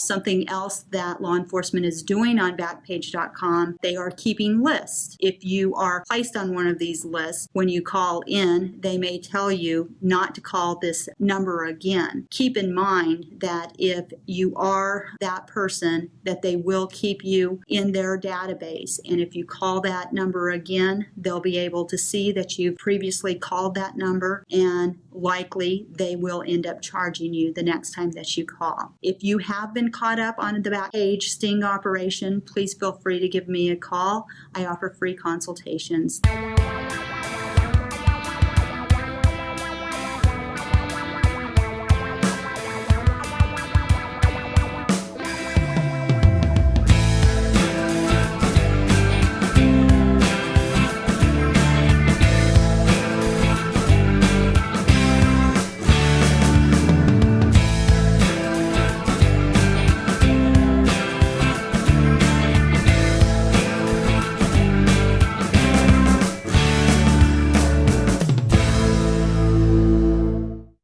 Something else that law enforcement is doing on Backpage.com, they are keeping lists. If you are placed on one of these lists, when you call in, they may tell you not to call this number again. Keep in mind that if you are that person, that they will keep you in their database. And if you call that number again, they'll be able to see that you've previously called that number and likely they will end up charging you the next time that you call. If you have been caught up on the Backpage sting operation, please feel free to give me a call. I offer free consultations.